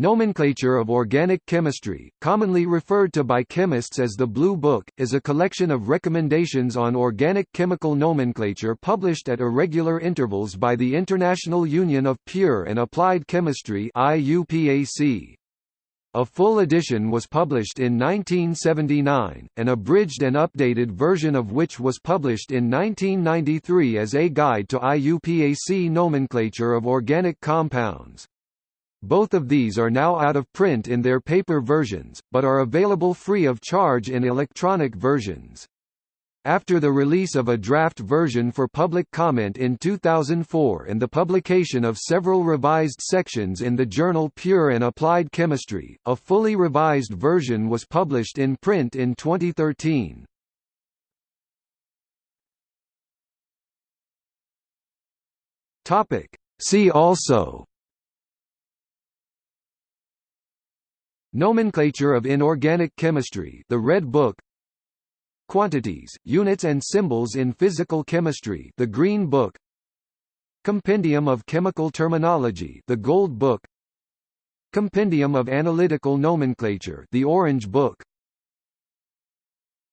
Nomenclature of Organic Chemistry, commonly referred to by chemists as the Blue Book, is a collection of recommendations on organic chemical nomenclature published at irregular intervals by the International Union of Pure and Applied Chemistry IUPAC. A full edition was published in 1979, an abridged and updated version of which was published in 1993 as a guide to IUPAC nomenclature of organic compounds. Both of these are now out of print in their paper versions, but are available free of charge in electronic versions. After the release of a draft version for public comment in 2004 and the publication of several revised sections in the journal Pure and Applied Chemistry, a fully revised version was published in print in 2013. See also Nomenclature of Inorganic Chemistry The Red Book. Quantities, Units and Symbols in Physical Chemistry The Green Book. Compendium of Chemical Terminology The Gold Book. Compendium of Analytical Nomenclature The Orange Book